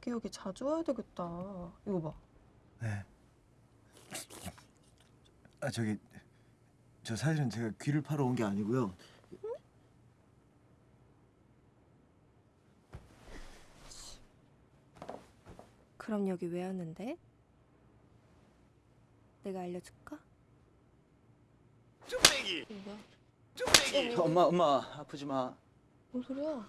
자기 여기 자주 와야 되겠다. 이거 봐. 네. 아 저기 저 사실은 제가 귀를 파러 온 게 아니고요. 그럼 여기 왜 왔는데? 내가 알려줄까? 쭈빼기 뭐야? 쭈빼기 엄마 엄마 아프지 마. 뭔 소리야?